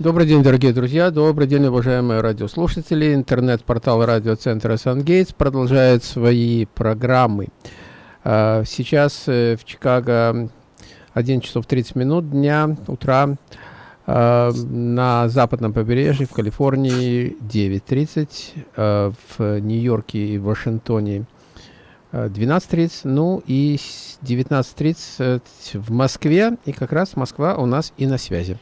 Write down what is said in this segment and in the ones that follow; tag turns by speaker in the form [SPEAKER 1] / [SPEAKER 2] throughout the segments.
[SPEAKER 1] Добрый день, дорогие друзья, добрый день, уважаемые радиослушатели. Интернет-портал радиоцентра «Сангейтс» продолжает свои программы. А, сейчас э, в Чикаго 1 часов 30 минут дня, утра. А, на западном побережье, в Калифорнии 9.30, а, в Нью-Йорке и Вашингтоне 12.30, ну и 19.30 в Москве, и как раз Москва у нас и на связи.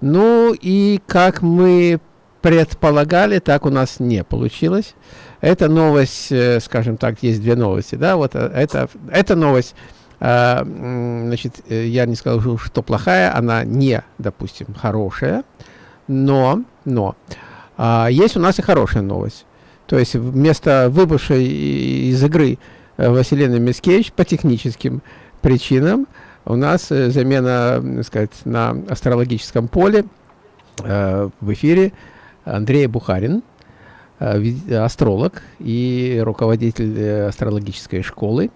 [SPEAKER 1] Ну и как мы предполагали, так у нас не получилось. Эта новость, э, скажем так, есть две новости, да, вот э, это, эта новость, э, значит, я не скажу, что плохая, она не, допустим, хорошая, но, но, э, есть у нас и хорошая новость. То есть вместо выбывшей из игры Василины Мискевич по техническим причинам у нас э, замена, так сказать, на астрологическом поле э, в эфире Андрей Бухарин, э, астролог и руководитель астрологической школы.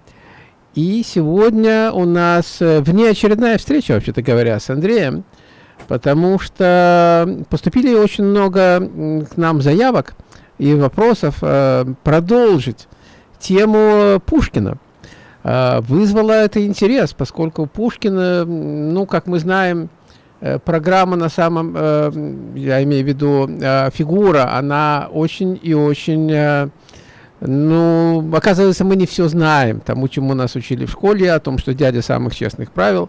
[SPEAKER 1] И сегодня у нас внеочередная встреча, вообще-то говоря, с Андреем, потому что поступили очень много к нам заявок и вопросов продолжить тему Пушкина. А, вызвало это интерес, поскольку Пушкина, ну, как мы знаем, э, программа на самом, э, я имею в виду, э, фигура, она очень и очень, ну, оказывается, мы не все знаем, тому, чему нас учили в школе, о том, что дядя самых честных правил,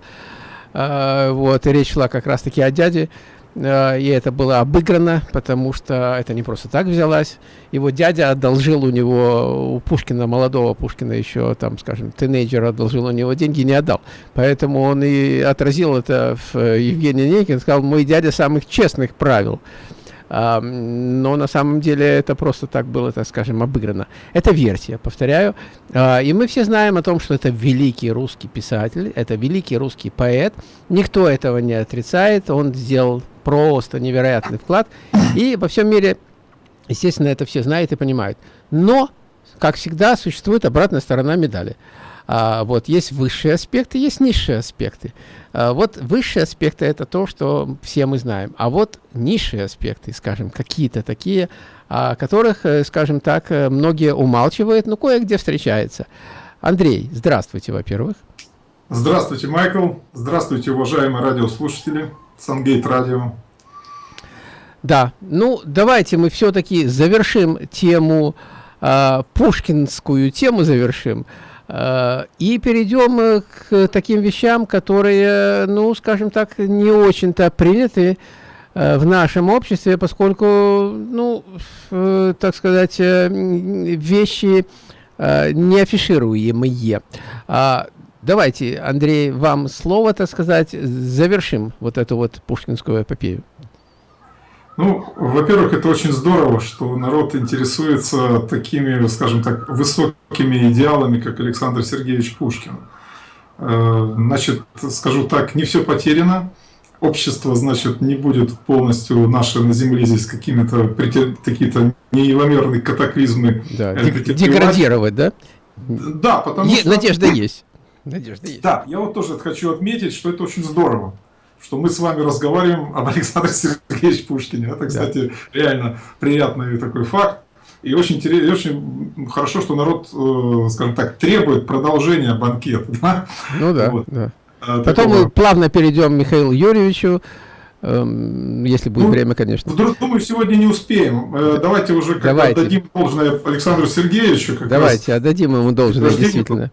[SPEAKER 1] вот, и речь шла как раз-таки о дяде, Э, и это было обыграно, потому что это не просто так взялась. Его дядя одолжил у него, у Пушкина, молодого Пушкина еще, там, скажем, тинейджера одолжил у него деньги, не отдал. Поэтому он и отразил это в э, Евгении Некин, сказал, мой дядя самых честных правил но на самом деле это просто так было, так скажем, обыграно. Это версия, повторяю. А, и мы все знаем о том, что это великий русский писатель, это великий русский поэт. Никто этого не отрицает. Он сделал просто невероятный вклад. И во всем мире, естественно, это все знают и понимают. Но, как всегда, существует обратная сторона медали. А, вот есть высшие аспекты, есть низшие аспекты. А, вот высшие аспекты это то, что все мы знаем. А вот низшие аспекты, скажем, какие-то такие, о которых, э, скажем так, э, многие умалчивают, но кое-где встречается. Андрей, здравствуйте, во-первых.
[SPEAKER 2] Здравствуйте, Майкл. Здравствуйте, уважаемые радиослушатели. Сангейт Радио.
[SPEAKER 1] Да, ну давайте мы все-таки завершим тему, э, пушкинскую тему завершим. Э, и перейдем э, к таким вещам, которые, ну, скажем так, не очень-то приняты э, в нашем обществе, поскольку, ну, так сказать, вещи не афишируемые. А, давайте, Андрей, вам слово, так сказать, завершим вот эту вот пушкинскую эпопею.
[SPEAKER 2] Ну, во-первых, это очень здорово, что народ интересуется такими, скажем так, высокими идеалами, как Александр Сергеевич Пушкин. Э, значит, скажу так, не все потеряно. Общество, значит, не будет полностью наше на Земле здесь какими-то какие-то неимоверные катаклизмы.
[SPEAKER 1] Да, э, деградировать, да?
[SPEAKER 2] Да, потому
[SPEAKER 1] е что... Надежда есть. Надежда
[SPEAKER 2] есть. Да, я вот тоже хочу отметить, что это очень здорово что мы с вами разговариваем об Александре Сергеевиче Пушкине. Это, кстати, да. реально приятный такой факт. И очень, интересно, очень хорошо, что народ, э, скажем так, требует продолжения банкета. Да?
[SPEAKER 1] Ну да. Вот. да. А, Потом такого... мы плавно перейдем к Михаилу Юрьевичу, эм, если будет ну, время, конечно.
[SPEAKER 2] Думаю, сегодня не успеем. Э, давайте уже Давайте. отдадим должное Александру Сергеевичу.
[SPEAKER 1] Давайте, отдадим ему должное, действительно.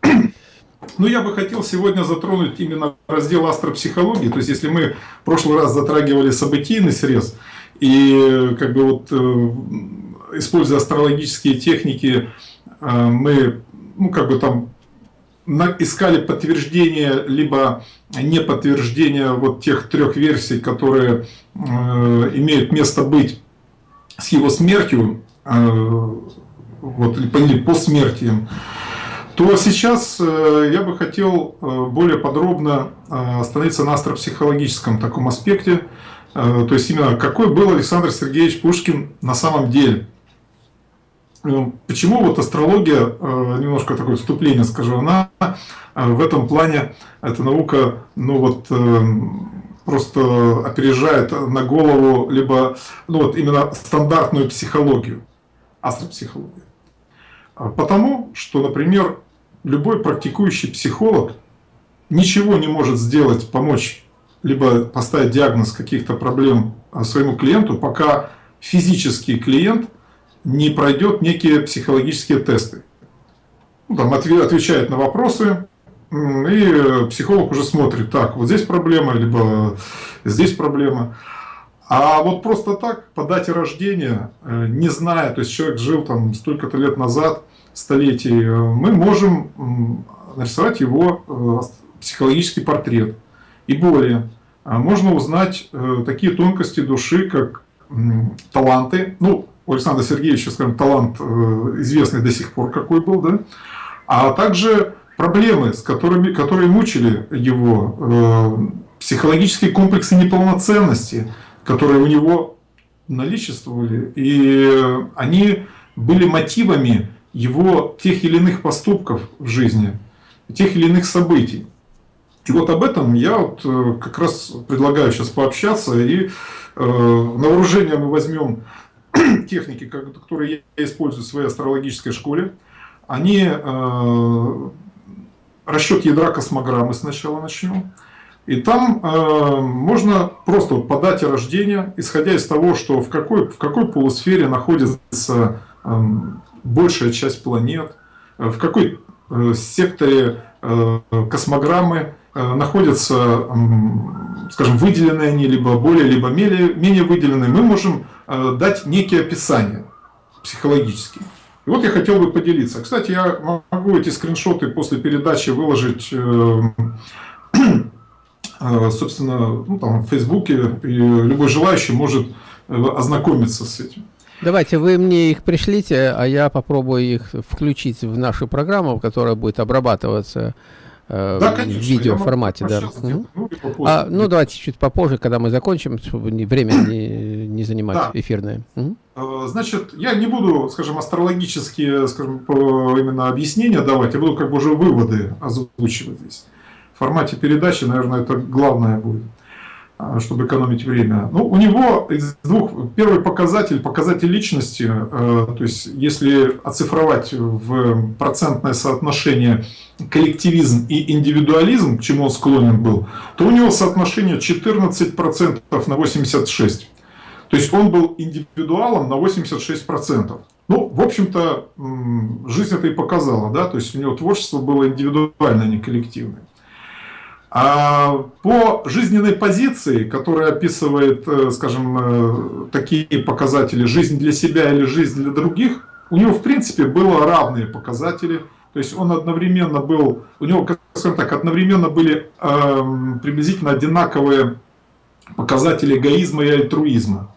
[SPEAKER 2] Ну, я бы хотел сегодня затронуть именно раздел астропсихологии. То есть, если мы в прошлый раз затрагивали событийный срез, и как бы вот э, используя астрологические техники, э, мы, ну, как бы там искали подтверждение, либо не подтверждение вот тех трех версий, которые э, имеют место быть с его смертью, вот, или по смерти то сейчас э, я бы хотел э, более подробно э, остановиться на астропсихологическом таком аспекте, то есть именно какой был Александр Сергеевич Пушкин на самом деле. Почему вот астрология, немножко такое вступление скажу, она в этом плане, эта наука, ну вот, просто опережает на голову либо ну, вот именно стандартную психологию, астропсихологию. Потому что, например, любой практикующий психолог ничего не может сделать, помочь, либо поставить диагноз каких-то проблем своему клиенту, пока физический клиент не пройдет некие психологические тесты. Ну, там отвечает на вопросы, и психолог уже смотрит, так, вот здесь проблема, либо здесь проблема. А вот просто так, по дате рождения, э, не зная, то есть человек жил там столько-то лет назад, столетий, э, мы можем нарисовать его э, психологический портрет. И более, можно узнать такие тонкости души, как таланты. Ну, у Александра Сергеевича, скажем, талант известный до сих пор какой был, да? А также проблемы, с которыми, которые мучили его, психологические комплексы неполноценности – которые у него наличествовали, и они были мотивами его тех или иных поступков в жизни, тех или иных событий. И вот об этом я вот э, как раз предлагаю сейчас пообщаться, и э, на вооружение мы возьмем техники, которые я использую в своей астрологической школе. Они э, расчет ядра космограммы сначала начнем. И там э, можно просто по дате рождения, исходя из того, что в какой, в какой полусфере находится э, большая часть планет, э, в какой э, секторе э, космограммы находятся, скажем, выделенные они, либо более, либо менее, выделенные, мы можем дать некие описания психологические. И вот я хотел бы поделиться. Кстати, я могу эти скриншоты после передачи выложить собственно, ну, там, в Фейсбуке, и любой желающий может ознакомиться с этим.
[SPEAKER 1] Давайте вы мне их пришлите, а я попробую их включить в нашу программу, которая будет обрабатываться э, да, конечно, в видеоформате. Да. Угу. Ну, а, ну, давайте чуть попозже, когда мы закончим, чтобы время не, не занимать да. эфирное. Угу.
[SPEAKER 2] Значит, я не буду, скажем, астрологические скажем, именно объяснения давать, я буду как бы уже выводы озвучивать здесь формате передачи, наверное, это главное будет, чтобы экономить время. Ну, у него из двух, первый показатель, показатель личности, э, то есть если оцифровать в процентное соотношение коллективизм и индивидуализм, к чему он склонен был, то у него соотношение 14% на 86%. То есть он был индивидуалом на 86%. Ну, в общем-то, жизнь это и показала, да, то есть у него творчество было индивидуальное, а не коллективное. А по жизненной позиции, которая описывает, э, скажем, э, такие показатели «жизнь для себя» или «жизнь для других», у него, в принципе, было равные показатели. То есть он одновременно был, у него, скажем так, одновременно были э, приблизительно одинаковые показатели эгоизма и альтруизма.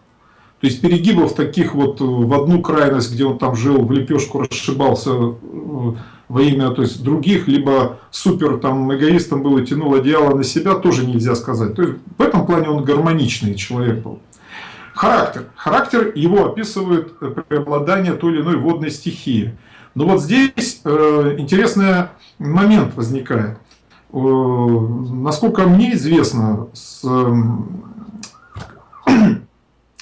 [SPEAKER 2] То есть перегибов таких вот в одну крайность, где он там жил, в лепешку расшибался, во имя то есть, других, либо супер там, эгоистом был и тянул одеяло на себя, тоже нельзя сказать. То есть, в этом плане он гармоничный человек был. Характер. Характер его описывает э, преобладание той или иной водной стихии. Но вот здесь э, интересный момент возникает. Э, насколько мне известно, с, э,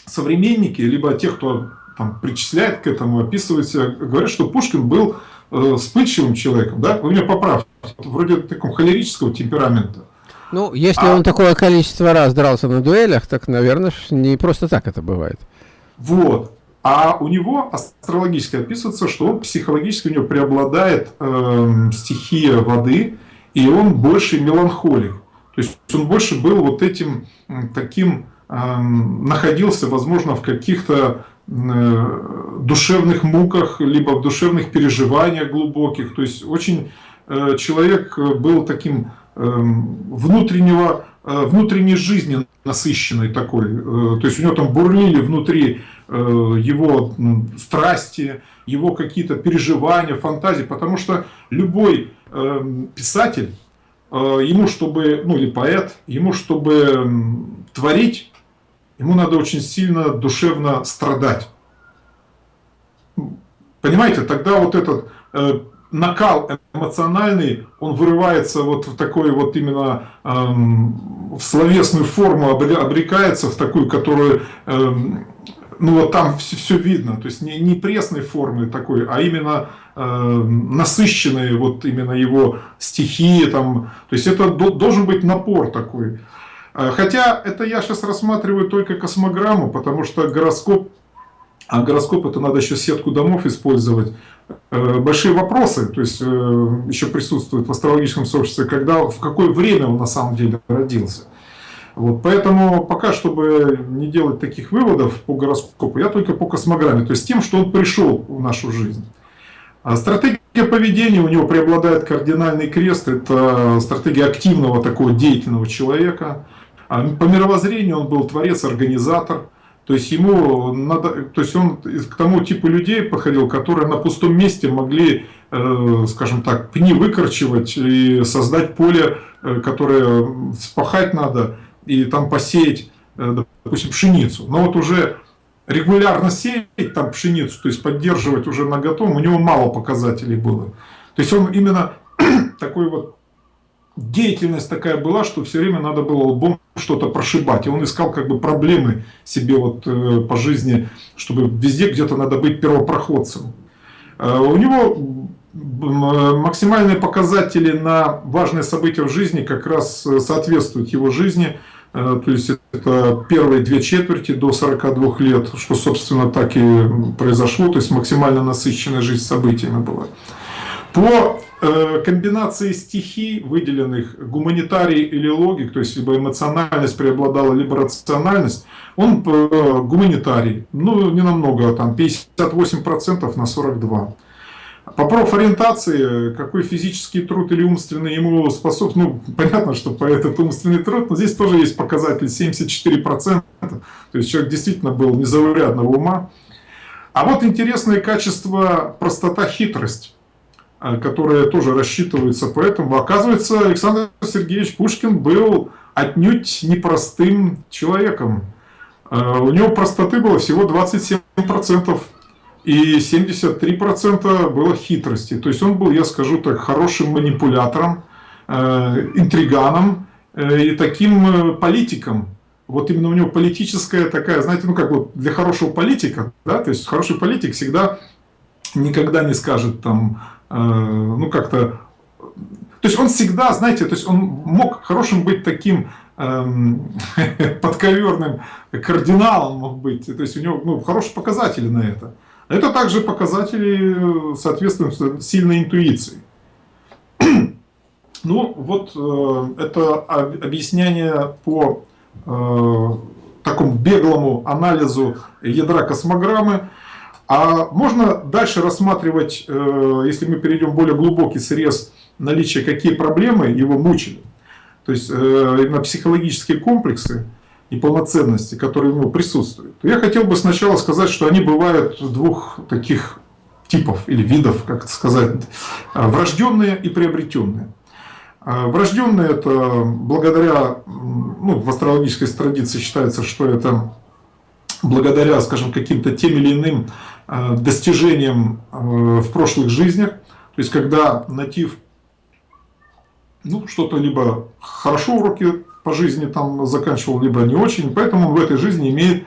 [SPEAKER 2] современники, либо те, кто там, причисляет к этому, описывают себя, говорят, что Пушкин был э, вспыльчивым человеком, да, вы меня поправьте, вроде такого холерического темперамента.
[SPEAKER 1] Ну, если а, он такое количество раз дрался на дуэлях, так, наверное, не просто так это бывает.
[SPEAKER 2] Вот. А у него астрологически описывается, что он психологически у него преобладает э, стихия воды, и он больше меланхолик. То есть он больше был вот этим таким, э, находился, возможно, в каких-то душевных муках, либо в душевных переживаниях глубоких. То есть очень э, человек был таким эм, внутреннего, э, внутренней жизни насыщенной такой. То есть у него там бурлили внутри его страсти, его какие-то переживания, фантазии, потому что любой эм, писатель, ему чтобы, ну или поэт, ему чтобы творить, ему надо очень сильно душевно страдать. Понимаете, тогда вот этот э, накал эмоциональный, он вырывается вот в такой вот именно эм, в словесную форму обрекается, в такую, которую, эм, ну вот там все, все видно, то есть не, не пресной формы такой, а именно э, насыщенные вот именно его стихи, там, то есть это должен быть напор такой. Э, хотя это я сейчас рассматриваю только космограмму, потому что гороскоп, а гороскоп это надо еще сетку домов использовать. Э, большие вопросы, то есть э, еще присутствуют в астрологическом сообществе, когда, в какое время он на самом деле родился. Вот, поэтому пока, чтобы не делать таких выводов по гороскопу, я только по космограмме, то есть тем, что он пришел в нашу жизнь. А стратегия поведения у него преобладает кардинальный крест, это стратегия активного такого деятельного человека. А по мировоззрению он был творец-организатор, то есть ему надо, то есть он к тому типу людей подходил, которые на пустом месте могли, э, скажем так, пни выкорчевать и создать поле, э, которое спахать надо и там посеять, э, допустим, пшеницу. Но вот уже регулярно сеять там пшеницу, то есть поддерживать уже на готовом, у него мало показателей было. То есть он именно такой вот деятельность такая была, что все время надо было лбом что-то прошибать. И он искал как бы проблемы себе вот э, по жизни, чтобы везде где-то надо быть первопроходцем. Э, у него максимальные показатели на важные события в жизни как раз э, соответствуют его жизни. То есть это первые две четверти до 42 лет, что собственно так и произошло. То есть максимально насыщенная жизнь событиями была. По Э, комбинации стихий, выделенных гуманитарий или логик, то есть либо эмоциональность преобладала, либо рациональность, он э, гуманитарий, ну не намного, там 58% на 42%. По профориентации, какой физический труд или умственный ему способ, ну понятно, что по этот умственный труд, но здесь тоже есть показатель 74%, то есть человек действительно был незаурядного ума. А вот интересное качество простота, А, которые тоже рассчитываются поэтому. Оказывается, Александр Сергеевич Пушкин был отнюдь непростым человеком. А, у него простоты было всего 27%, и 73% было хитрости. То есть он был, я скажу так, хорошим манипулятором, а, интриганом э, и таким э, политиком. Вот именно у него политическая такая, знаете, ну как вот для хорошего политика, да, то есть хороший политик всегда никогда не скажет там Э, ну как-то... То есть он всегда, знаете, то есть он мог хорошим быть таким эм, подковерным кардиналом мог быть, то есть у него ну, хорошие показатели на это. Это также показатели, соответствуют сильной интуиции. Ну, вот э, это объяснение по э, такому беглому анализу ядра космограммы. А можно дальше рассматривать, э, если мы перейдем в более глубокий срез наличия, какие проблемы его мучили. То есть э, именно психологические комплексы и полноценности, которые у него присутствуют. Я хотел бы сначала сказать, что они бывают двух таких типов или видов, как сказать, э, врожденные и приобретенные. Врожденные это благодаря, ну, в астрологической традиции считается, что это благодаря, скажем, каким-то тем или иным достижением э, в прошлых жизнях. То есть, когда натив ну, что-то либо хорошо уроки по жизни там заканчивал, либо не очень. Поэтому он в этой жизни имеет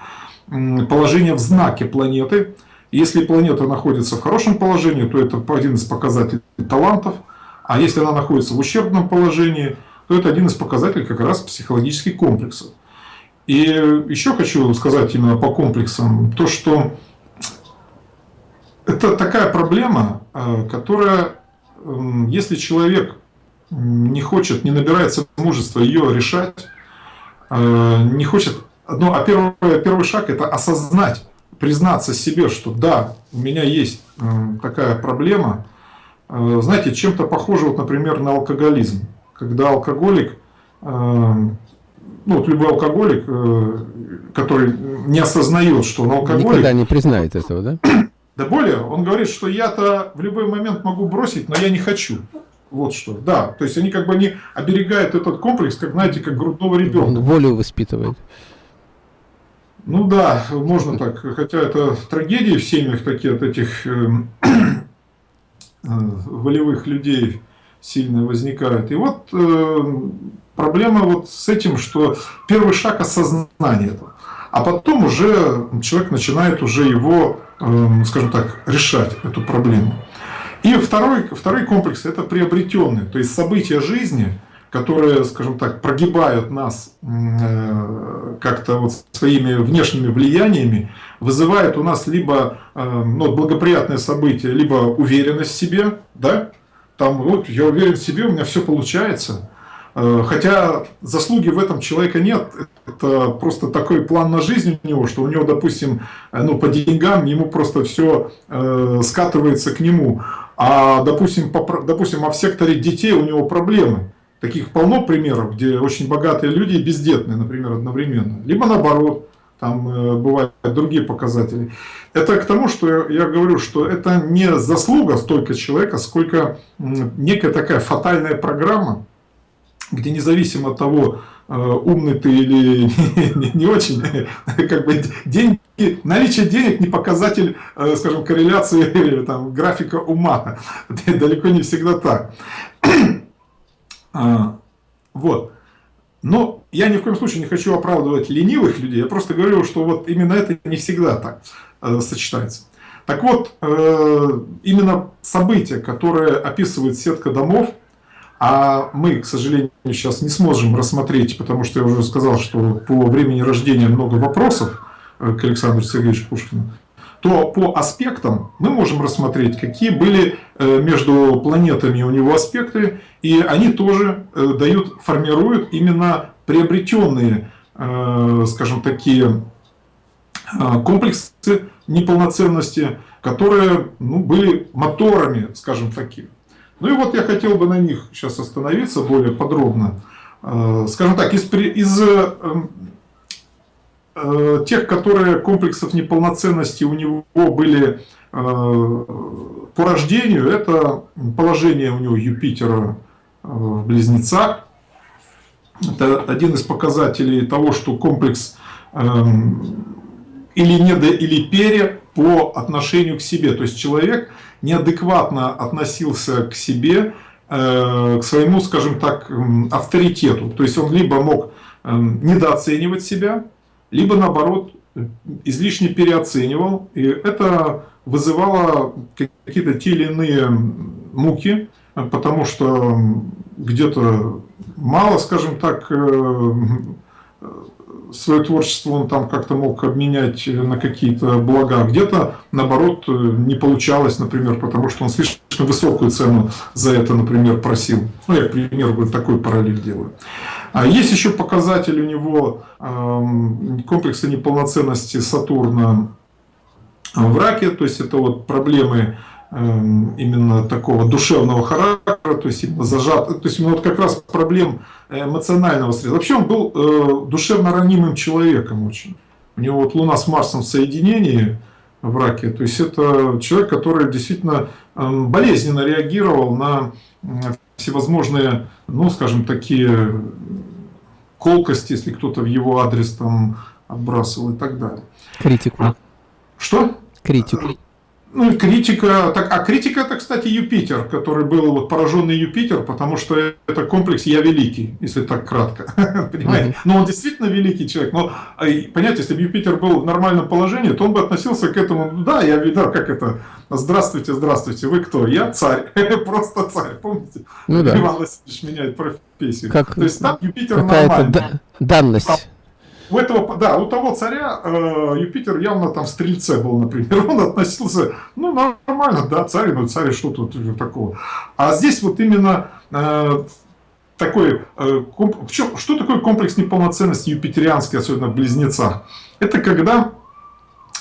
[SPEAKER 2] положение в знаке планеты. Если планета находится в хорошем положении, то это один из показателей талантов. А если она находится в ущербном положении, то это один из показателей как раз психологических комплексов. И еще хочу сказать именно по комплексам, то что это такая проблема, э, которая, эм, если человек не хочет, не набирается мужества ее решать, э, не хочет... Ну, а первый, первый шаг – это осознать, признаться себе, что да, у меня есть э, такая проблема. Знаете, чем-то похоже, вот, например, на алкоголизм. Когда алкоголик, ну, вот любой алкоголик, который не осознает, что он алкоголик...
[SPEAKER 1] Никогда не признает этого, да?
[SPEAKER 2] Да более, он говорит, что я-то в любой момент могу бросить, но я не хочу. Вот что. Да, то есть они как бы не оберегают этот комплекс, как, знаете, как грудного ребенка. Он
[SPEAKER 1] волю воспитывает.
[SPEAKER 2] Ну да, можно так. Хотя это трагедии в семьях такие от этих э, э, волевых людей сильно возникают. И вот э, проблема вот с этим, что первый шаг осознания этого. А потом уже человек начинает уже его, эм, скажем так, решать эту проблему. И второй, второй комплекс – это приобретенный, то есть события жизни, которые, скажем так, прогибают нас э, как-то вот своими внешними влияниями, вызывают у нас либо э, ну, благоприятные события, либо уверенность в себе, да, там вот я уверен в себе, у меня все получается, хотя заслуги в этом человека нет, это просто такой план на жизнь у него, что у него, допустим, э, ну, по деньгам ему просто все э, скатывается к нему. А, допустим, по, допустим, а в секторе детей у него проблемы. Таких полно примеров, где очень богатые люди и бездетные, например, одновременно. Либо наоборот, там э, бывают другие показатели. Это к тому, что я, я говорю, что это не заслуга столько человека, сколько некая такая фатальная программа, где независимо от того, э, умный ты или не очень, как бы деньги, наличие денег не показатель, э, скажем, корреляции там, графика ума. Далеко не всегда так. А, вот. Но я ни в коем случае не хочу оправдывать ленивых людей, я просто говорю, что вот именно это не всегда так э, сочетается. Так вот, именно события, которые описывает сетка домов, а мы, к сожалению, сейчас не сможем рассмотреть, потому что я уже сказал, что по времени рождения много вопросов э, к Александру Сергеевичу Пушкину, то по аспектам мы можем рассмотреть, какие были э, между планетами у него аспекты, и они тоже э, дают, формируют именно приобретенные, скажем, такие комплексы неполноценности, которые ну, были моторами, скажем, таких. Ну и вот я хотел бы на них сейчас остановиться более подробно. Э, скажем так, из, из э, э, тех, которые комплексов неполноценности у него были по рождению, это положение у него Юпитера в Близнецах. Это один из показателей того, что комплекс эм, или недо, или пере по отношению к себе. То есть человек неадекватно относился к себе, э, к своему, скажем так, авторитету. То есть он либо мог эм, недооценивать себя, либо наоборот излишне переоценивал. И это вызывало какие-то те или иные муки, потому что где-то мало, скажем так, э, свое творчество он там как-то мог обменять на какие-то блага, где-то, наоборот, не получалось, например, потому что он слишком высокую цену за это, например, просил. Ну, я, к примеру, такой параллель делаю. А есть еще показатель у него э, комплекса неполноценности Сатурна в раке, то есть это вот проблемы Эм, именно такого душевного характера, то есть именно зажат, то есть вот как раз проблем эмоционального стресса. Вообще он был э, душевно ранимым человеком очень. У него вот Луна с Марсом в соединении в раке, то есть это человек, который действительно э, болезненно реагировал на всевозможные, ну скажем, такие колкости, если кто-то в его адрес там отбрасывал и так далее.
[SPEAKER 1] Критику.
[SPEAKER 2] Что?
[SPEAKER 1] Критику.
[SPEAKER 2] Ну и критика, так, а критика это, кстати, Юпитер, который был вот пораженный Юпитер, потому что это комплекс «я великий», если так кратко, понимаете? Но он действительно великий человек, но, а, понимаете, если бы Юпитер был в нормальном положении, то он бы относился к этому, да, я видел, как это, здравствуйте, здравствуйте, вы кто? Я царь, просто царь, помните?
[SPEAKER 1] Ну да.
[SPEAKER 2] Иван Васильевич меняет профессию.
[SPEAKER 1] Как,
[SPEAKER 2] то есть там Юпитер нормальный.
[SPEAKER 1] данность
[SPEAKER 2] у этого, да, у того царя э, Юпитер явно там в стрельце был, например, он относился, ну, нормально, да, царь, ну, царь, что тут такого. А здесь вот именно э, такой, э, комп... что, что такое комплекс неполноценности юпитерианский, особенно в близнецах? Это когда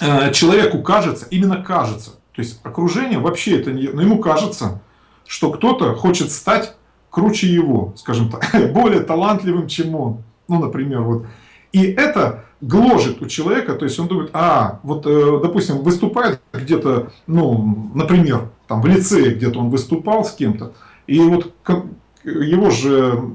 [SPEAKER 2] э, человеку кажется, именно кажется, то есть окружение вообще это не, но ему кажется, что кто-то хочет стать круче его, скажем так, более талантливым, чем он. Ну, например, вот и это гложет у человека, то есть он думает, а, вот, э, допустим, выступает где-то, ну, например, там в лицее где-то он выступал с кем-то, и вот его же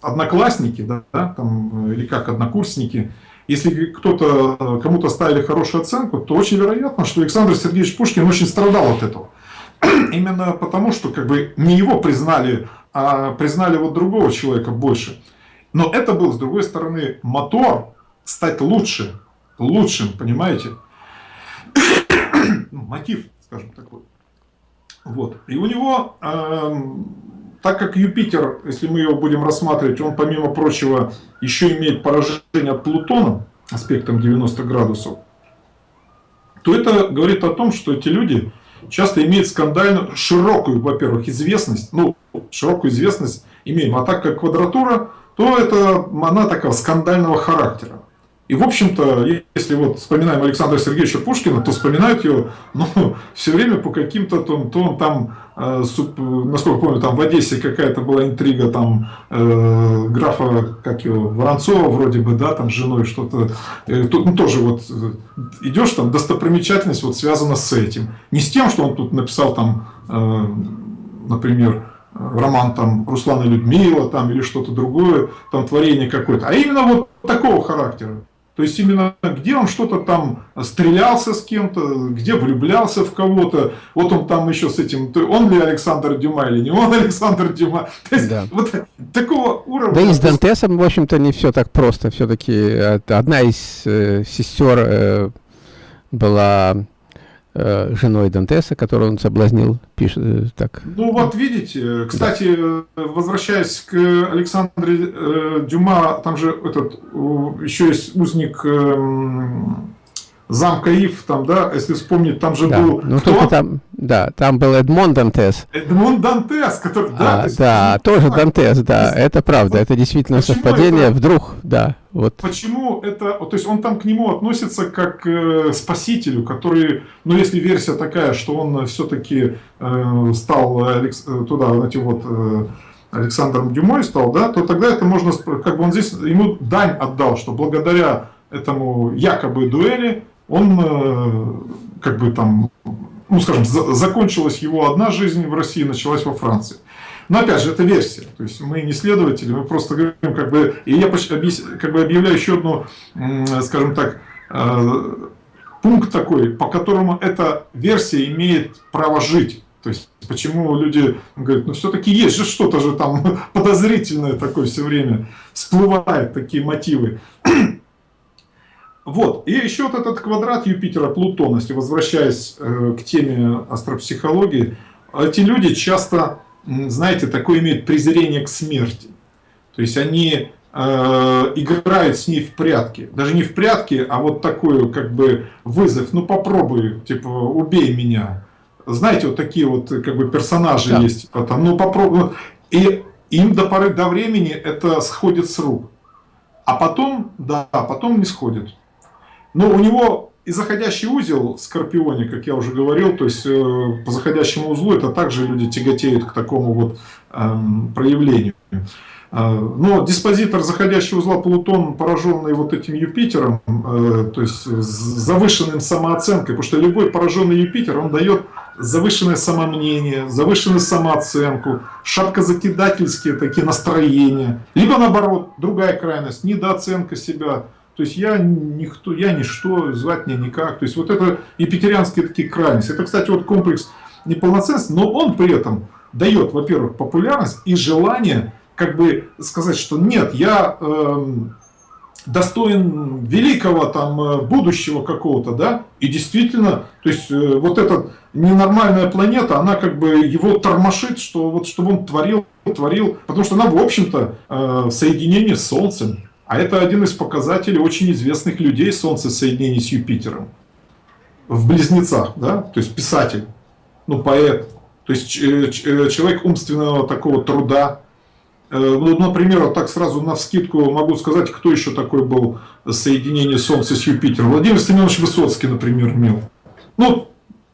[SPEAKER 2] одноклассники, да, там, или как однокурсники, если кто-то, кому-то ставили хорошую оценку, то очень вероятно, что Александр Сергеевич Пушкин очень страдал от этого. Именно потому, что как бы не его признали, а признали вот другого человека больше. Но это был, с другой стороны, мотор стать лучше, лучшим, понимаете? ну, мотив, скажем такой. Вот. И у него, э, так как Юпитер, если мы его будем рассматривать, он, помимо прочего, еще имеет поражение от Плутона аспектом 90 градусов, то это говорит о том, что эти люди часто имеют скандальную, широкую, во-первых, известность, ну, широкую известность имеем, а так как квадратура, то это она такого скандального характера. И, в общем-то, если вот вспоминаем Александра Сергеевича Пушкина, то вспоминают его ну, все время по каким-то, то, то он там, э, насколько помню, там в Одессе какая-то была интрига, там э, графа, как его, Воронцова вроде бы, да, там с женой что-то, э, тут ну, тоже вот э, идешь, там достопримечательность вот связана с этим. Не с тем, что он тут написал там, э, например, роман там Руслана Людмила там или что-то другое, там творение какое-то, а именно вот такого характера. То есть именно где он что-то там стрелялся с кем-то, где влюблялся в кого-то. Вот он там еще с этим, он ли Александр Дюма или не он Александр Дюма. То есть да. вот такого уровня.
[SPEAKER 1] Да и с Дантесом, в общем-то, не все так просто. Все-таки одна из э, сестер э, была Э, женой Дантеса, которую он соблазнил, пишет э, так.
[SPEAKER 2] Ну вот видите, кстати, да. возвращаясь к Александре э, Дюма, там же этот еще есть узник эм, замка Ив, там, да, если вспомнить, там же
[SPEAKER 1] да.
[SPEAKER 2] был
[SPEAKER 1] ну, кто? Там, да, там был Эдмон Дантес.
[SPEAKER 2] Эдмон Дантес, который,
[SPEAKER 1] да, а, есть, да, тоже так, Дантес, да, есть, это правда, это действительно совпадение, это, вдруг, да, вот.
[SPEAKER 2] Почему это, то есть он там к нему относится как э, спасителю, который, ну, если версия такая, что он все-таки э, стал Алекс, э, туда, этим вот... Э, Александром Дюмой стал, да, то тогда это можно, как бы он здесь ему дань отдал, что благодаря этому якобы дуэли он э, как бы там, ну скажем, закончилась его одна жизнь в России, началась во Франции. Но опять же, это версия. То есть мы не следователи, мы просто говорим, как бы, и я как бы объявляю еще одну, скажем так, э, пункт такой, по которому эта версия имеет право жить. То есть, почему люди говорят, ну все-таки есть же что-то же там подозрительное такое все время, всплывают такие мотивы. Вот, и еще вот этот квадрат Юпитера-Плутона, если возвращаясь э, к теме астропсихологии, эти люди часто, знаете, такое имеют презрение к смерти. То есть они э, играют с ней в прятки. Даже не в прятки, а вот такой как бы вызов. Ну попробуй, типа, убей меня. Знаете, вот такие вот как бы персонажи да. есть. Типа, там, ну попробуй. И им до поры до времени это сходит с рук. А потом, да, потом не сходит. Но у него и заходящий узел в Скорпионе, как я уже говорил, то есть э, по заходящему узлу это также люди тяготеют к такому вот эм, проявлению. Э, но диспозитор заходящего узла Плутон, пораженный вот этим Юпитером, э, то есть завышенным самооценкой, потому что любой пораженный Юпитер, он дает завышенное самомнение, завышенную самооценку, шапкозакидательские такие настроения, либо наоборот, другая крайность, недооценка себя, то есть я никто, я ничто, звать меня никак. То есть вот это епитерианские такие крайности. Это, кстати, вот комплекс неполноценности, но он при этом дает, во-первых, популярность и желание как бы сказать, что нет, я э, достоин великого там э, будущего какого-то, да, и действительно, то есть э, вот эта ненормальная планета, она как бы его тормошит, что вот чтобы он творил, творил, потому что она, в общем-то, э, в соединении с Солнцем, а это один из показателей очень известных людей Солнце соединений с Юпитером. В Близнецах, да, то есть писатель, ну поэт, то есть э, э, человек умственного такого труда. Э, ну, например, вот так сразу на вскидку могу сказать, кто еще такой был соединение Солнца с Юпитером. Владимир Семенович Высоцкий, например, имел. Ну,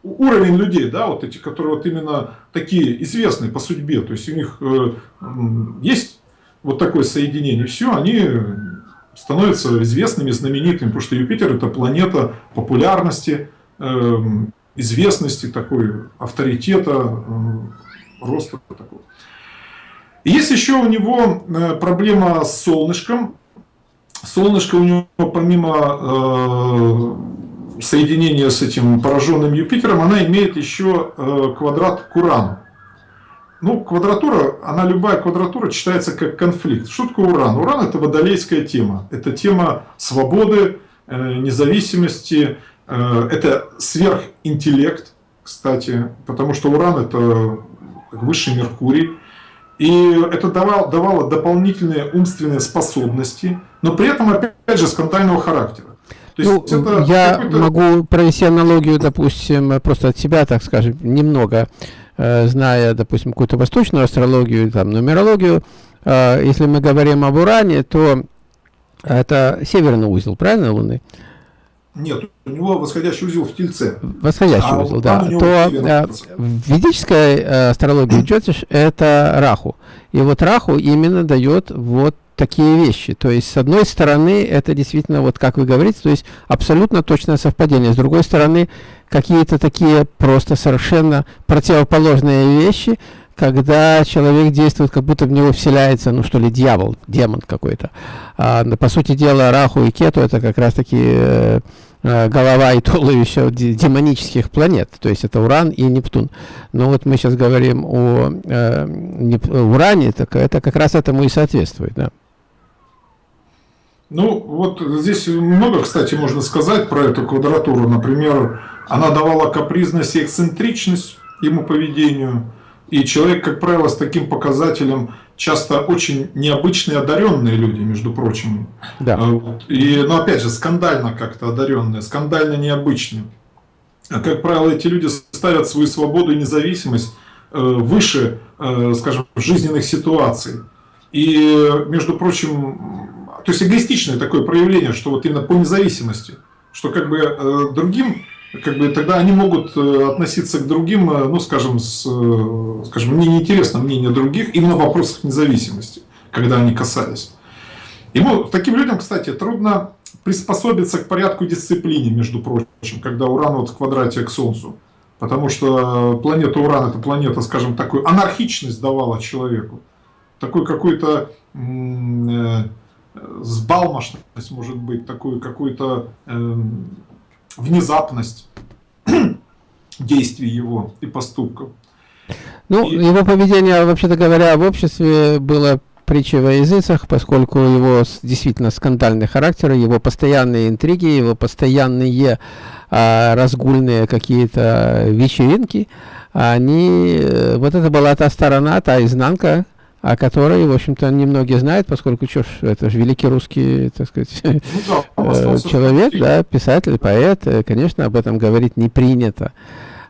[SPEAKER 2] уровень людей, да, вот эти, которые вот именно такие известные по судьбе, то есть у них есть вот такое соединение, все, они становятся известными, знаменитыми, потому что Юпитер это планета популярности, эм, известности, такой авторитета, эм, роста такого. Есть еще у него э, проблема с солнышком. Солнышко у него помимо э, соединения с этим пораженным Юпитером, она имеет еще э, квадрат к Урану. Ну, квадратура, она любая квадратура читается как конфликт. Что такое уран? Уран это водолейская тема. Это тема свободы, э, независимости, э, это сверхинтеллект, кстати, потому что уран это высший Меркурий. И это давало, давало дополнительные умственные способности, но при этом, опять же, скандального характера.
[SPEAKER 1] ну, я могу провести аналогию, допустим, просто от себя, так скажем, немного, зная, допустим, какую-то восточную астрологию, там, нумерологию. Э, если мы говорим об Уране, то это северный узел, правильно, Луны?
[SPEAKER 2] Нет, у него восходящий узел в Тельце.
[SPEAKER 1] Восходящий а узел, да. То э, в ведической э, астрологии Джотиш это Раху. И вот Раху именно дает вот такие вещи. То есть, с одной стороны, это действительно, вот как вы говорите, то есть абсолютно точное совпадение. С другой стороны, какие-то такие просто совершенно противоположные вещи, когда человек действует, как будто в него вселяется, ну что ли, дьявол, демон какой-то. А, по сути дела, Раху и Кету это как раз-таки э, Э, голова и туловище демонических планет, то есть это Уран и Нептун. Но вот мы сейчас говорим о э, Уране, так это как раз этому и соответствует. Да.
[SPEAKER 2] Ну, вот здесь много, кстати, можно сказать про эту квадратуру. Например, она давала капризность и эксцентричность ему поведению. И человек, как правило, с таким показателем часто очень необычные одаренные люди, между прочим. Да. А, и, но опять же, скандально как-то одаренные, скандально необычные. А, как правило, эти люди ставят свою свободу и независимость э, выше, э, скажем, жизненных ситуаций. И, между прочим, то есть эгоистичное такое проявление, что вот именно по независимости, что как бы э, другим как бы тогда они могут э, относиться к другим, э, ну, скажем, с, скажем, мне неинтересно мнение других именно в вопросах независимости, когда они касались. Ему, таким людям, кстати, трудно приспособиться к порядку дисциплине, между прочим, когда Уран вот в квадрате к Солнцу. Потому что планета Уран, это планета, скажем, такую анархичность давала человеку. Такой какой-то сбалмошность, может быть, такую какую-то... Э, внезапность действий его и поступков.
[SPEAKER 1] Ну, и... его поведение, вообще-то говоря, в обществе было притчей во языцах, поскольку его действительно скандальный характер, его постоянные интриги, его постоянные а, разгульные какие-то вечеринки, они, э, вот это была та сторона, та изнанка, о которой, в общем-то, немногие знают, поскольку что ж, это же великий русский, так сказать, ну, да, э, человек, да, писатель, поэт, э, конечно, об этом говорить не принято.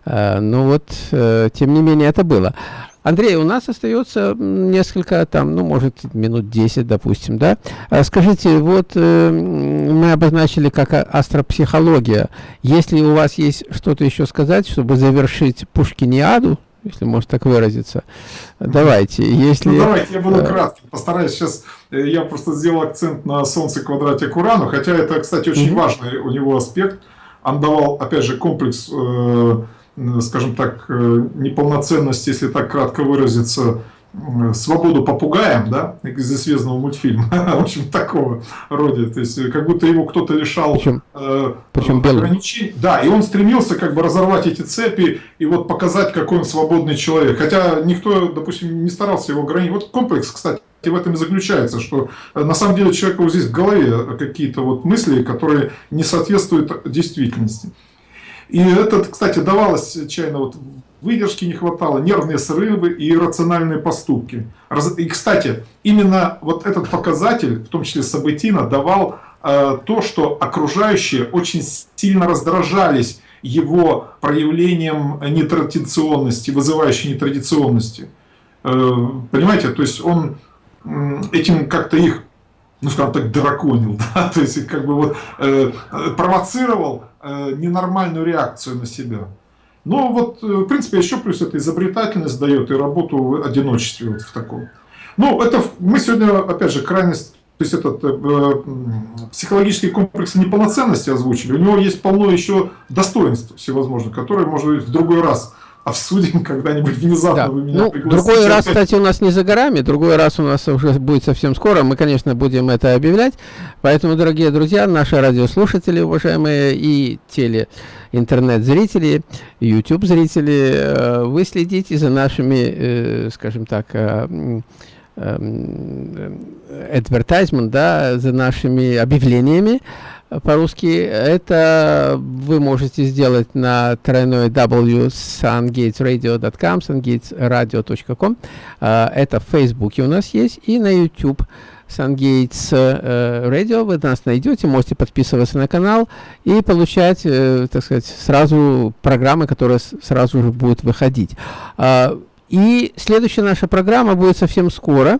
[SPEAKER 1] Э, но вот, тем не менее, это было. Андрей, у нас остается несколько, там, ну, может, минут 10, допустим, да? Скажите, вот мы обозначили как астропсихология. Если у вас есть что-то еще сказать, чтобы завершить Пушкиниаду, если можно так выразиться. Давайте, если... Ну,
[SPEAKER 2] давайте, я буду кратким, постараюсь сейчас... Э, я просто сделал акцент на Солнце квадрате Урану, хотя это, кстати, очень важный у него аспект. Он давал, опять же, комплекс, э, скажем так, э, неполноценности, если так кратко выразиться, свободу попугаем, да, из известного мультфильма, в общем, такого рода, то есть, как будто его кто-то лишал причем, э, причем ограничений, да, и он стремился как бы разорвать эти цепи и вот показать, какой он свободный человек, хотя никто, допустим, не старался его ограничить, вот комплекс, кстати, в этом и заключается, что э, на самом деле человеку вот здесь в голове какие-то вот мысли, которые не соответствуют действительности. И это, кстати, давалось чайно вот выдержки не хватало, нервные срывы и иррациональные поступки. И, кстати, именно вот этот показатель, в том числе Сабатина, давал э, то, что окружающие очень сильно раздражались его проявлением нетрадиционности, вызывающей нетрадиционности. Э, понимаете, то есть он э, этим как-то их, ну скажем так, драконил, да? то есть как бы вот э, провоцировал э, ненормальную реакцию на себя. Но вот, э, в принципе, еще плюс это изобретательность дает и работу в одиночестве вот в таком. Ну, это мы сегодня, опять же, крайность, то есть этот э психологический комплекс неполноценности озвучили. У него есть полно еще достоинств всевозможных, которые, может быть, в другой раз обсудим когда-нибудь внезапно.
[SPEAKER 1] Да. Вы меня ну, другой раз, кстати, у нас не за горами, другой раз у нас уже будет совсем скоро. Мы, конечно, будем это объявлять. Поэтому, дорогие друзья, наши радиослушатели, уважаемые, и теле интернет-зрители, YouTube-зрители, э, вы следите за нашими, э, скажем так, э, advertisement, да, за нашими объявлениями по-русски, это вы можете сделать на тройной w sungatesradio.com, sungatesradio.com. Это в Фейсбуке у нас есть и на YouTube. SunGates э, Radio, вы нас найдете, можете подписываться на канал и получать, э, так сказать, сразу программы, которые сразу же будут выходить. Э, и следующая наша программа будет совсем скоро.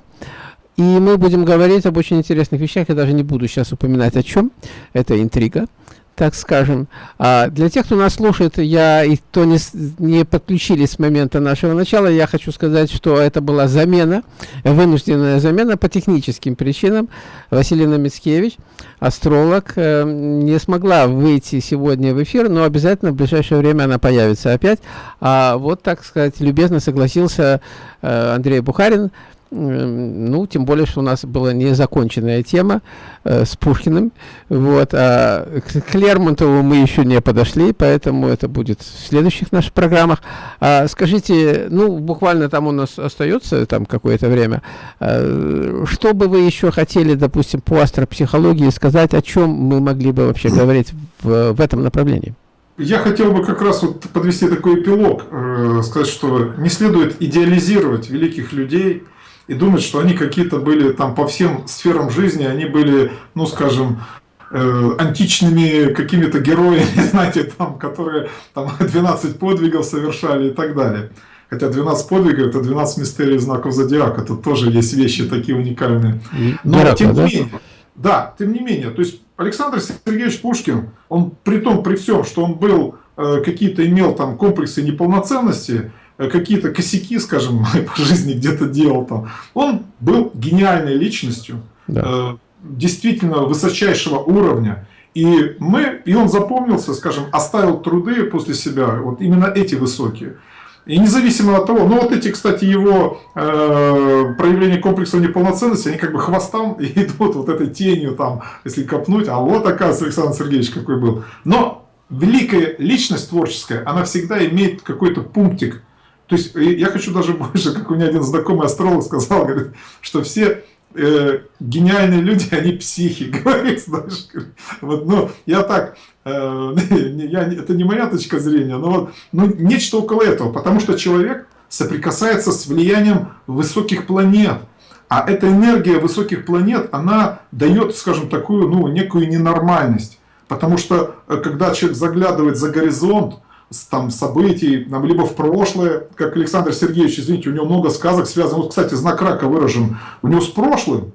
[SPEAKER 1] И мы будем говорить об очень интересных вещах. Я даже не буду сейчас упоминать о чем. Это интрига, так скажем. А для тех, кто нас слушает, я и кто не, не подключились с момента нашего начала, я хочу сказать, что это была замена, вынужденная замена по техническим причинам. Василина Мицкевич, астролог, э, не смогла выйти сегодня в эфир, но обязательно в ближайшее время она появится опять. А вот, так сказать, любезно согласился э, Андрей Бухарин, ну, тем более, что у нас была незаконченная тема э, с Пушкиным. Вот, а к, Лермонтову мы еще не подошли, поэтому это будет в следующих наших программах. А, скажите, ну, буквально там у нас остается там какое-то время. А, что бы вы еще хотели, допустим, по астропсихологии сказать, о чем мы могли бы вообще говорить в, в этом направлении?
[SPEAKER 2] Я хотел бы как раз вот подвести такой эпилог, э, сказать, что не следует идеализировать великих людей, и думать, что они какие-то были там по всем сферам жизни, они были, ну скажем, э, античными какими-то героями, знаете, там, которые там 12 подвигов совершали и так далее. Хотя 12 подвигов это 12 мистерий знаков зодиака, тут тоже есть вещи такие уникальные. Но Геракла, тем не да? менее, да, тем не менее, то есть Александр Сергеевич Пушкин, он при том, при всем, что он был, э, какие-то имел там комплексы неполноценности, какие-то косяки, скажем, по жизни где-то делал там. Он был гениальной личностью, да. э, действительно высочайшего уровня. И, мы, и он запомнился, скажем, оставил труды после себя, вот именно эти высокие. И независимо от того, ну вот эти, кстати, его э, проявления комплекса неполноценности, они как бы хвостом идут вот этой тенью там, если копнуть, а вот оказывается Александр Сергеевич какой был. Но великая личность творческая, она всегда имеет какой-то пунктик то есть я хочу даже больше, как у меня один знакомый астролог сказал, говорит, что все э, гениальные люди, они психи, говорит, знаешь. Вот, ну, я так, э, я, это не моя точка зрения, но вот, ну, нечто около этого, потому что человек соприкасается с влиянием высоких планет. А эта энергия высоких планет, она дает, скажем, такую, ну, некую ненормальность. Потому что, э, когда человек заглядывает за горизонт, там, событий, там, либо в прошлое, как Александр Сергеевич, извините, у него много сказок связано, вот, кстати, знак рака выражен, у него с прошлым,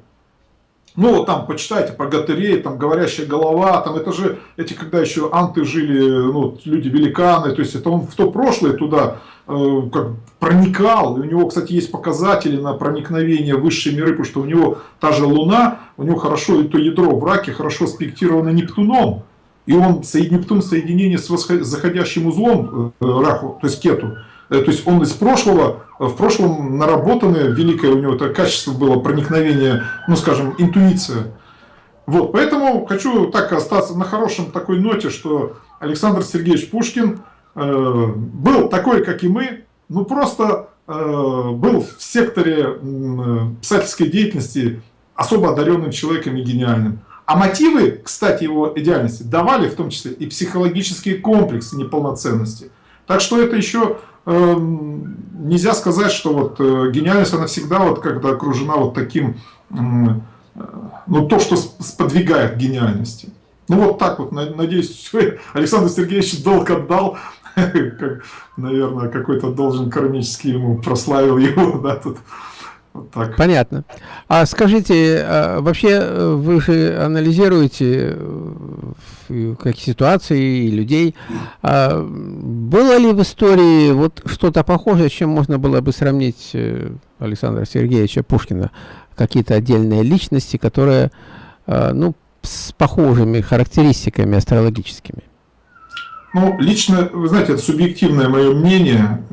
[SPEAKER 2] ну, вот там, почитайте про Гатырей, там, говорящая голова, там, это же, эти, когда еще анты жили, ну, люди-великаны, то есть, это он в то прошлое туда э, как проникал, и у него, кстати, есть показатели на проникновение в высшие миры, потому что у него та же Луна, у него хорошо, и то ядро в раке хорошо спектировано Нептуном, и он Нептун в соединении с заходящим узлом э, Раху, то есть Кету, э, то есть он из прошлого, э, в прошлом наработанное, великое у него это качество было проникновение, ну скажем, интуиция. Вот, поэтому хочу так остаться на хорошем такой ноте, что Александр Сергеевич Пушкин э, был такой, как и мы, ну просто э, был в секторе э, писательской деятельности особо одаренным человеком и гениальным. А мотивы, кстати, его идеальности давали в том числе и психологические комплексы неполноценности. Так что это еще э, нельзя сказать, что вот э, гениальность, она всегда вот когда окружена вот таким, э, ну то, что сподвигает гениальности. Ну вот так вот, надеюсь, Александр Сергеевич долг отдал, как, наверное, какой-то должен кармический ему прославил его, да, тут
[SPEAKER 1] так. Понятно. А скажите, а, вообще э, вы же анализируете э, какие ситуации и людей. А было ли в истории вот что-то похожее, с чем можно было бы сравнить э, Александра Сергеевича Пушкина? Какие-то отдельные личности, которые ну, с похожими характеристиками астрологическими?
[SPEAKER 2] Ну, лично, вы знаете, это субъективное мое мнение.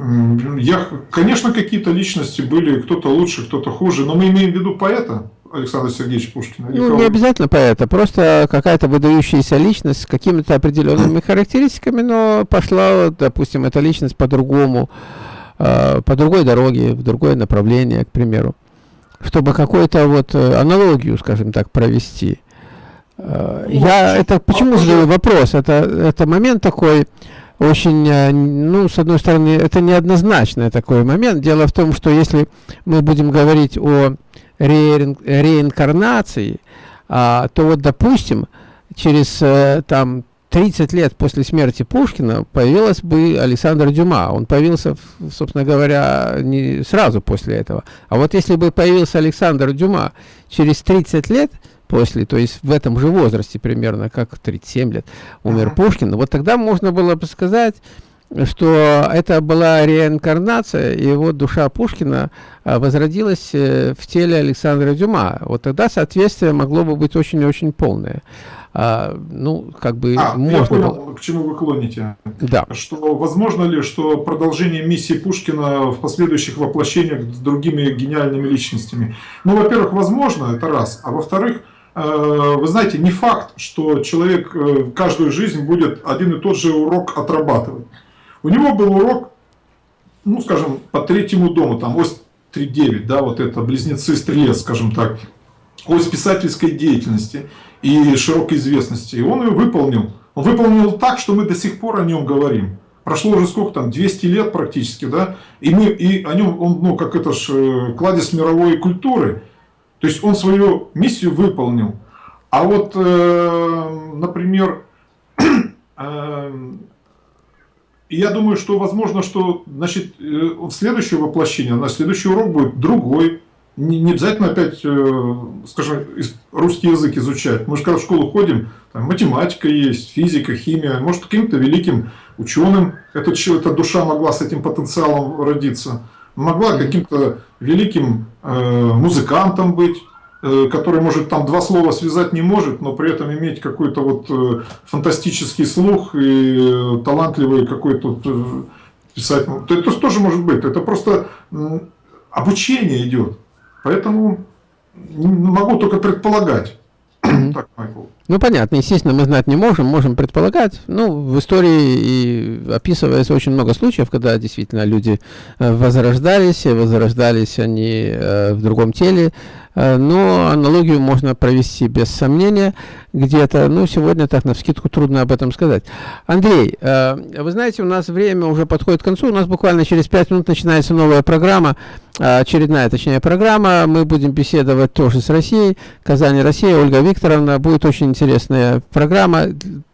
[SPEAKER 2] Я, конечно, какие-то личности были, кто-то лучше, кто-то хуже, но мы имеем в виду поэта Александра Сергеевича Пушкина.
[SPEAKER 1] Ну, не обязательно поэта, просто какая-то выдающаяся личность с какими-то определенными характеристиками, но пошла, допустим, эта личность по-другому, э, по другой дороге, в другое направление, к примеру, чтобы какую-то вот э, аналогию, скажем так, провести. Э, я это почему задаю вопрос? Это, это момент такой очень, э, ну, с одной стороны, это неоднозначный такой момент. Дело в том, что если мы будем говорить о ре реинкарнации, а, то вот, допустим, через э, там 30 лет после смерти Пушкина появилась бы Александр Дюма. Он появился, собственно говоря, не сразу после этого. А вот если бы появился Александр Дюма через 30 лет, после, то есть в этом же возрасте примерно, как 37 лет, умер -huh. Пушкин, вот тогда можно было бы сказать, что это была реинкарнация, и вот душа Пушкина а, возродилась э, в теле Александра Дюма. Вот тогда соответствие могло бы быть очень-очень полное. А, ну, как бы
[SPEAKER 2] а, можно я понял, было... к чему вы клоните.
[SPEAKER 1] Да.
[SPEAKER 2] Что возможно ли, что продолжение миссии Пушкина в последующих воплощениях с другими гениальными личностями? Ну, во-первых, возможно, это раз. А во-вторых, вы знаете, не факт, что человек э, каждую жизнь будет один и тот же урок отрабатывать. У него был урок, ну, скажем, по третьему дому, там, ось 3.9, да, вот это, близнецы-стрелец, скажем так, ось писательской деятельности и широкой известности. И он ее выполнил. Он выполнил так, что мы до сих пор о нем говорим. Прошло уже сколько там, 200 лет практически, да, и мы и о нем, он, ну, как это ж, э, кладезь мировой культуры, то есть он свою миссию выполнил. А вот, э, например, э, я думаю, что возможно, что значит, э, следующее воплощение, на следующий урок будет другой. Не, не обязательно опять, скажем, русский язык изучать. Мы же когда в школу ходим, там математика есть, физика, химия. Может, каким-то великим ученым эта, эта душа могла с этим потенциалом родиться могла каким-то великим э, музыкантом быть, э, который, может, там два слова связать не может, но при этом иметь какой-то вот э, фантастический слух и талантливый какой-то писать. Это тоже может быть. Это просто обучение идет. Поэтому могу только предполагать.
[SPEAKER 1] так, Майкл. Ну, понятно, естественно, мы знать не можем, можем предполагать. Ну, в истории и описывается очень много случаев, когда действительно люди э, возрождались, возрождались они э, в другом теле, Э, но аналогию можно провести без сомнения где-то. Ну, сегодня так на вскидку трудно об этом сказать. Андрей, вы знаете, у нас время уже подходит к концу. У нас буквально через 5 минут начинается новая программа, очередная, точнее, программа. Мы будем беседовать тоже с Россией. Казань, Россия, Ольга Викторовна. Будет очень интересная программа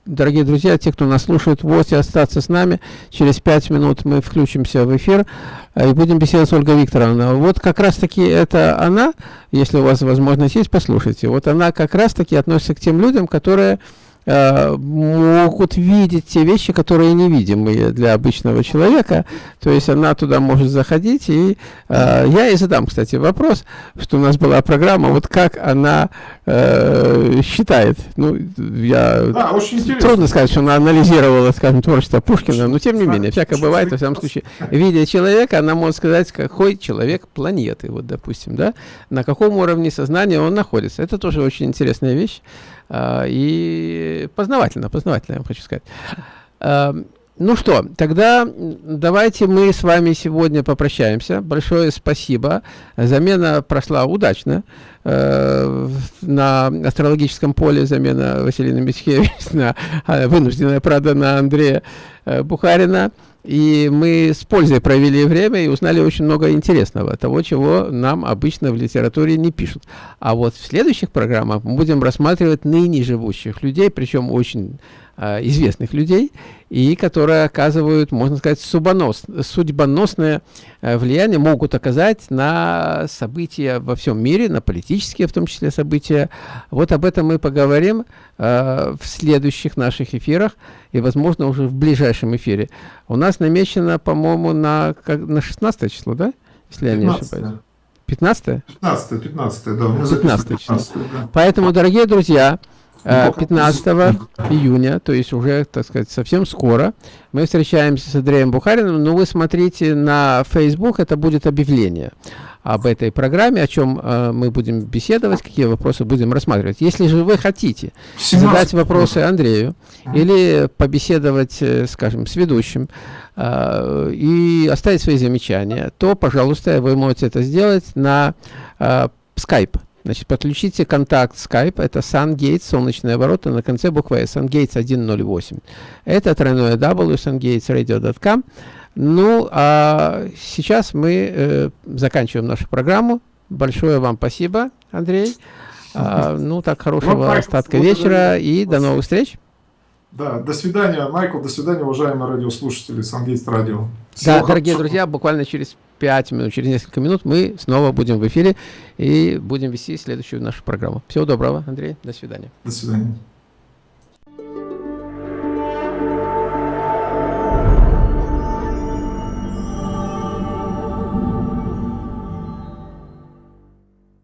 [SPEAKER 1] дорогие друзья, те, кто нас слушает, и остаться с нами. Через пять минут мы включимся в эфир и будем беседовать с Ольгой Викторовной. Вот как раз-таки это она, если у вас возможность есть, послушайте. Вот она как раз-таки относится к тем людям, которые Э, могут видеть те вещи, которые невидимые для обычного человека. То есть она туда может заходить. И э, я и задам, кстати, вопрос, что у нас была программа, вот как она э, считает. Ну, я да, очень трудно сказать, что она анализировала, скажем, творчество Пушкина, но тем не менее, всякое бывает, во всяком случае. Видя человека, она может сказать, какой человек планеты, вот, допустим, да, на каком уровне сознания он находится. Это тоже очень интересная вещь. А, и познавательно, познавательно, я вам хочу сказать. А, ну что, тогда давайте мы с вами сегодня попрощаемся. Большое спасибо. Замена прошла удачно. Э, на астрологическом поле замена Василина Митхевич на вынужденная, правда, на Андрея э, Бухарина. И мы с пользой провели время и узнали очень много интересного, того, чего нам обычно в литературе не пишут. А вот в следующих программах мы будем рассматривать ныне живущих людей, причем очень э, известных людей, и которые оказывают, можно сказать, судьбонос, судьбоносное э, влияние, могут оказать на события во всем мире, на политические в том числе события. Вот об этом мы поговорим э, в следующих наших эфирах и, возможно, уже в ближайшем эфире. У нас намечено, по-моему, на, как, на 16 число, да? Если 15 я не ошибаюсь. 15
[SPEAKER 2] 15 15 да.
[SPEAKER 1] 15 число. 15, да. Поэтому, дорогие друзья, 15 июня, то есть уже, так сказать, совсем скоро, мы встречаемся с Андреем Бухариным, но вы смотрите на Facebook, это будет объявление об этой программе, о чем э, мы будем беседовать, какие вопросы будем рассматривать. Если же вы хотите 17. задать вопросы Андрею или побеседовать, э, скажем, с ведущим э, и оставить свои замечания, то, пожалуйста, вы можете это сделать на э, Skype. Значит, подключите контакт Skype, это SunGates, солнечные ворота, на конце буквы S, SunGates 108. Это тройное W, sungatesradio.com. Ну, а сейчас мы э, заканчиваем нашу программу. Большое вам спасибо, Андрей. А, ну, так, хорошего остатка вечера и до новых встреч.
[SPEAKER 2] Да, до свидания, Майкл, до свидания, уважаемые радиослушатели Сангейст Радио.
[SPEAKER 1] Всего да, дорогие друзья, буквально через 5 минут, через несколько минут мы снова будем в эфире и будем вести следующую нашу программу. Всего доброго, Андрей, до свидания.
[SPEAKER 2] До свидания.